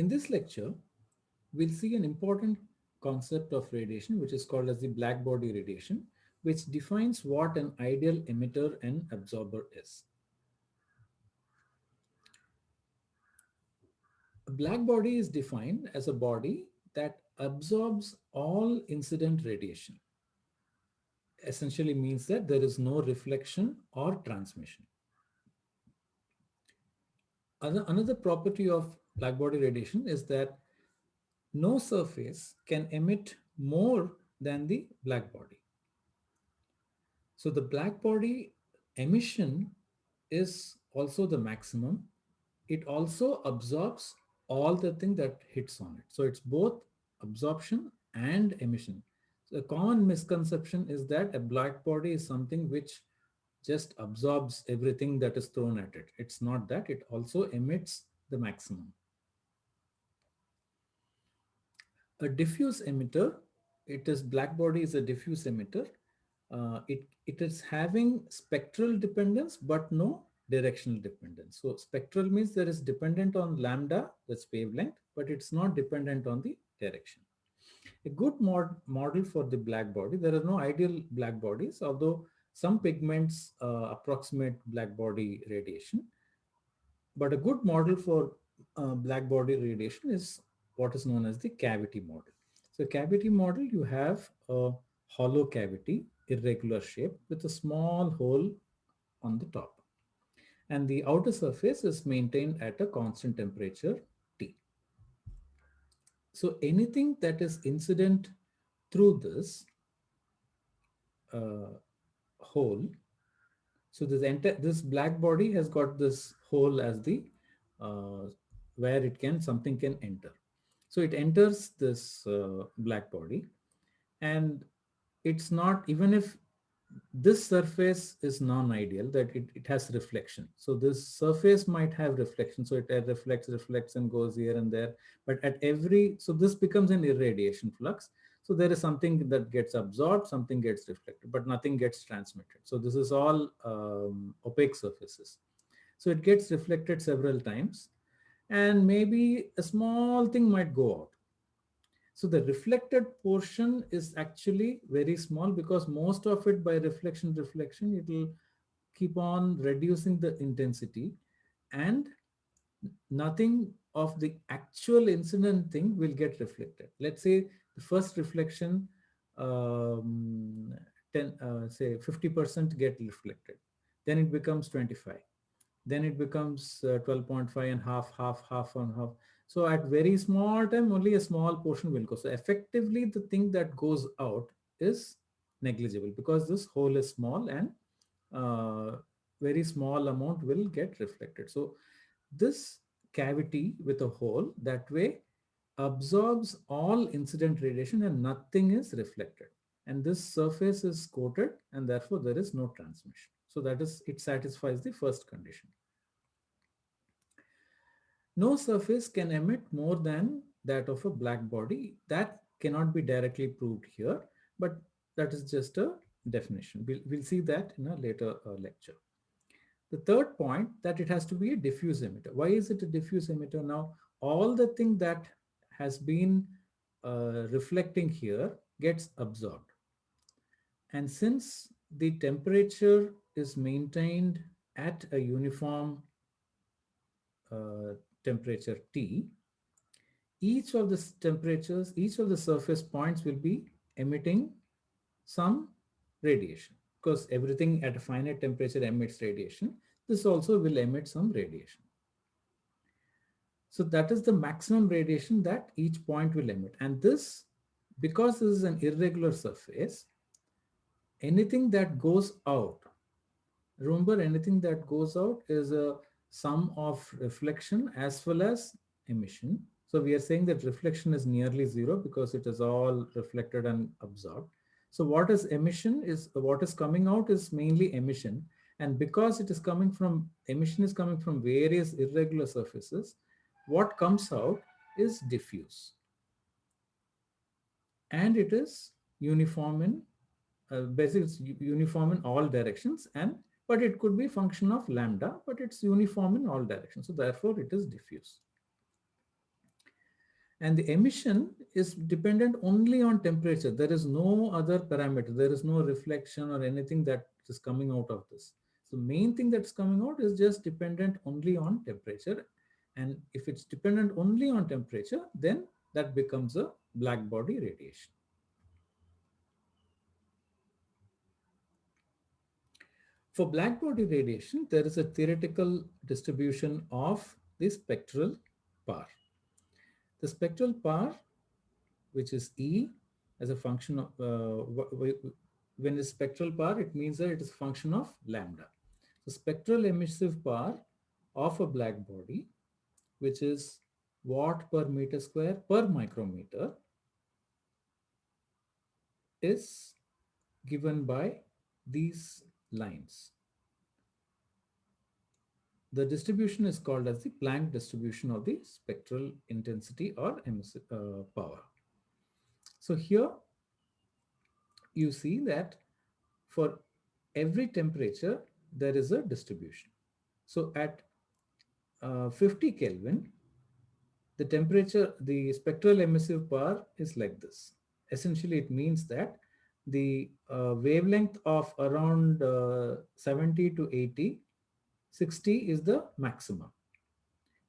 In this lecture, we'll see an important concept of radiation, which is called as the black body radiation, which defines what an ideal emitter and absorber is. A black body is defined as a body that absorbs all incident radiation. Essentially means that there is no reflection or transmission. Another property of black body radiation is that no surface can emit more than the black body. So the black body emission is also the maximum. It also absorbs all the thing that hits on it. So it's both absorption and emission. So a common misconception is that a black body is something which just absorbs everything that is thrown at it. It's not that, it also emits the maximum. A diffuse emitter, it is black body is a diffuse emitter. Uh, it, it is having spectral dependence, but no directional dependence. So spectral means there is dependent on lambda, that's wavelength, but it's not dependent on the direction. A good mod model for the black body, there are no ideal black bodies, although some pigments uh, approximate black body radiation. But a good model for uh, black body radiation is what is known as the cavity model. So cavity model, you have a hollow cavity, irregular shape with a small hole on the top. And the outer surface is maintained at a constant temperature T. So anything that is incident through this uh, hole, so this entire this black body has got this hole as the uh, where it can something can enter. So it enters this uh, black body and it's not, even if this surface is non-ideal that it, it has reflection. So this surface might have reflection. So it reflects, reflects and goes here and there. But at every, so this becomes an irradiation flux. So there is something that gets absorbed, something gets reflected, but nothing gets transmitted. So this is all um, opaque surfaces. So it gets reflected several times and maybe a small thing might go out. So the reflected portion is actually very small because most of it by reflection, reflection, it will keep on reducing the intensity and nothing of the actual incident thing will get reflected. Let's say the first reflection, um, 10, uh, say 50% get reflected. Then it becomes 25 then it becomes uh, 12.5 and half, half, half and half. So at very small time, only a small portion will go. So effectively, the thing that goes out is negligible because this hole is small and uh, very small amount will get reflected. So this cavity with a hole that way absorbs all incident radiation and nothing is reflected. And this surface is coated and therefore there is no transmission. So that is, it satisfies the first condition. No surface can emit more than that of a black body. That cannot be directly proved here, but that is just a definition. We'll, we'll see that in a later uh, lecture. The third point that it has to be a diffuse emitter. Why is it a diffuse emitter? Now, all the thing that has been uh, reflecting here gets absorbed. And since the temperature is maintained at a uniform uh, temperature T, each of the temperatures, each of the surface points will be emitting some radiation because everything at a finite temperature emits radiation. This also will emit some radiation. So that is the maximum radiation that each point will emit. And this, because this is an irregular surface, anything that goes out, remember anything that goes out is a sum of reflection as well as emission. So we are saying that reflection is nearly zero because it is all reflected and absorbed. So what is emission is what is coming out is mainly emission. And because it is coming from emission is coming from various irregular surfaces, what comes out is diffuse. And it is uniform in, uh, basically uniform in all directions and but it could be function of lambda, but it's uniform in all directions. So therefore it is diffuse. And the emission is dependent only on temperature. There is no other parameter. There is no reflection or anything that is coming out of this. So main thing that's coming out is just dependent only on temperature. And if it's dependent only on temperature, then that becomes a black body radiation. For black body radiation, there is a theoretical distribution of the spectral power. The spectral power, which is E as a function of, uh, when it's spectral power, it means that it is a function of lambda. The spectral emissive power of a black body, which is watt per meter square per micrometer, is given by these lines. The distribution is called as the Planck distribution of the spectral intensity or uh, power. So here you see that for every temperature, there is a distribution. So at uh, 50 Kelvin, the temperature, the spectral emissive power is like this. Essentially, it means that the uh, wavelength of around uh, 70 to 80, 60 is the maximum.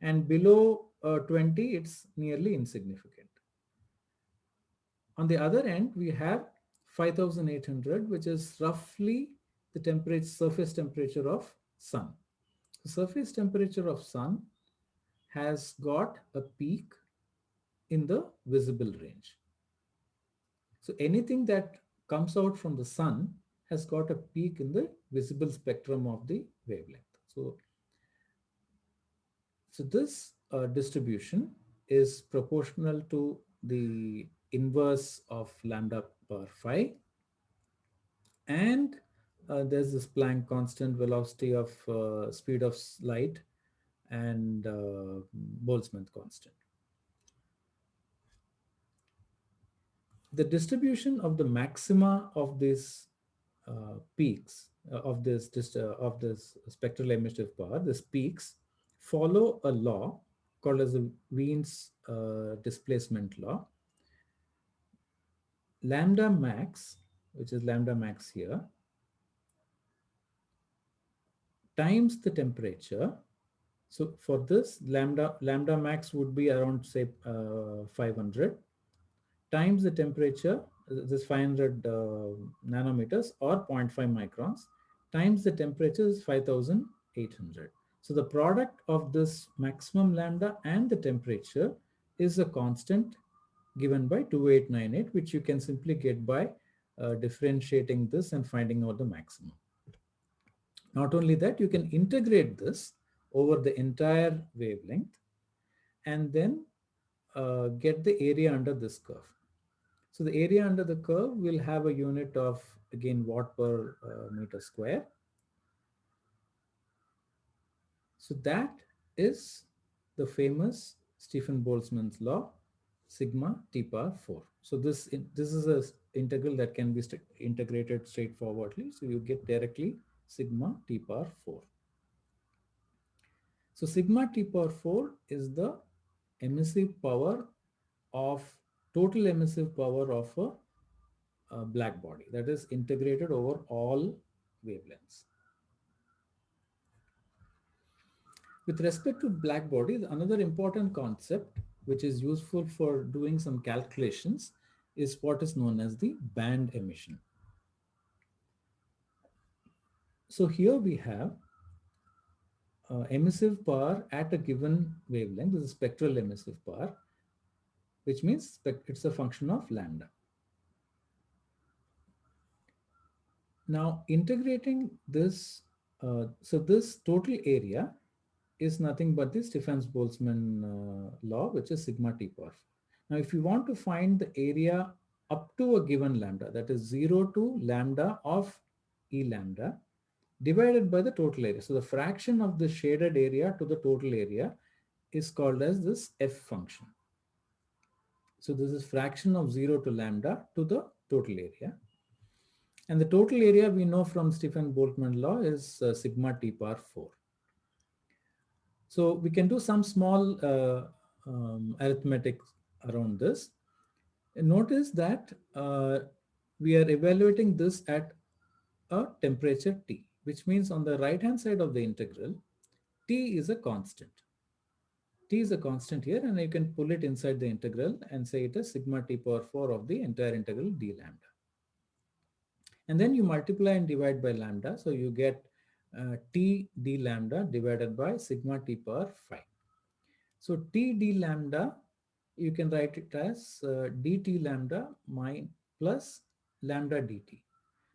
And below uh, 20, it's nearly insignificant. On the other end, we have 5800, which is roughly the temperature, surface temperature of sun. The surface temperature of sun has got a peak in the visible range. So anything that comes out from the sun has got a peak in the visible spectrum of the wavelength. So, so this uh, distribution is proportional to the inverse of lambda per phi. And uh, there's this Planck constant velocity of uh, speed of light and uh, Boltzmann constant. The distribution of the maxima of these uh, peaks uh, of this just uh, of this spectral emissive power, these peaks follow a law called as the Wien's uh, displacement law. Lambda max, which is lambda max here, times the temperature. So for this lambda lambda max would be around say uh, 500 times the temperature, this 500 uh, nanometers or 0.5 microns, times the temperature is 5800. So the product of this maximum lambda and the temperature is a constant given by 2898, which you can simply get by uh, differentiating this and finding out the maximum. Not only that, you can integrate this over the entire wavelength and then uh, get the area under this curve. So the area under the curve will have a unit of, again, watt per uh, meter square. So that is the famous Stefan Boltzmann's law, sigma t power 4. So this, this is a integral that can be st integrated straightforwardly. So you get directly sigma t power 4. So sigma t power 4 is the emissive power of total emissive power of a, a black body that is integrated over all wavelengths. With respect to black bodies, another important concept which is useful for doing some calculations is what is known as the band emission. So here we have uh, emissive power at a given wavelength, this is spectral emissive power, which means that it's a function of lambda. Now integrating this, uh, so this total area is nothing but the Stefan-Boltzmann uh, law, which is sigma t power. Now, if you want to find the area up to a given lambda, that is 0 to lambda of E lambda, divided by the total area. So the fraction of the shaded area to the total area is called as this F function. So this is fraction of 0 to lambda to the total area. And the total area we know from Stefan Boltzmann law is uh, sigma t power 4. So we can do some small uh, um, arithmetic around this. And notice that uh, we are evaluating this at a temperature T, which means on the right hand side of the integral, T is a constant. T is a constant here and you can pull it inside the integral and say it is sigma T power 4 of the entire integral d lambda. And then you multiply and divide by lambda. So you get uh, T d lambda divided by sigma T power 5. So T d lambda, you can write it as uh, dt lambda minus plus lambda dt.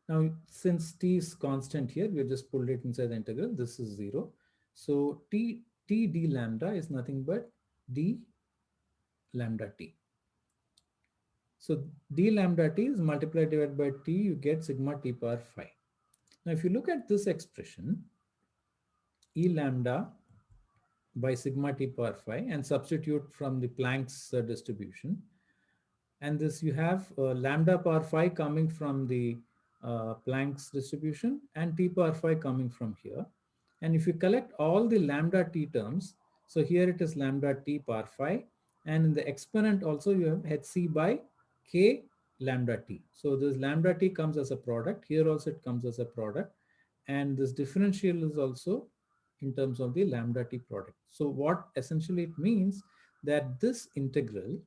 Now, since t is constant here, we just pulled it inside the integral. This is 0. So t, t d lambda is nothing but d lambda t. So d lambda t is multiplied divided by t, you get sigma t power 5. Now, if you look at this expression, e lambda by sigma t power 5 and substitute from the Planck's uh, distribution. And this you have uh, lambda power 5 coming from the uh, Planck's distribution and t power 5 coming from here. And if you collect all the lambda t terms, so here it is lambda t power 5 and in the exponent also you have hc by k lambda t. So this lambda t comes as a product. Here also it comes as a product. And this differential is also in terms of the lambda t product. So what essentially it means that this integral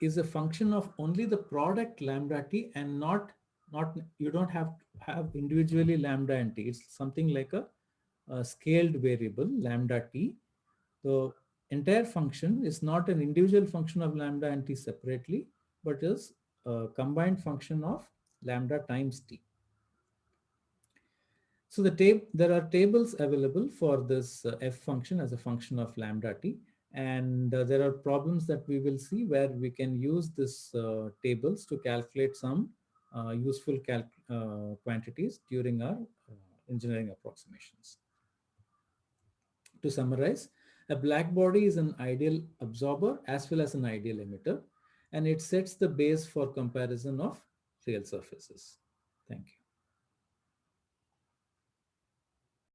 is a function of only the product lambda t and not not you don't have to have individually lambda and t. It's something like a, a scaled variable lambda t. The entire function is not an individual function of lambda and t separately, but is a combined function of lambda times t. So the tab there are tables available for this uh, f function as a function of lambda t. And uh, there are problems that we will see where we can use this uh, tables to calculate some useful uh, quantities during our uh, engineering approximations. To summarize, a black body is an ideal absorber as well as an ideal emitter, and it sets the base for comparison of real surfaces. Thank you.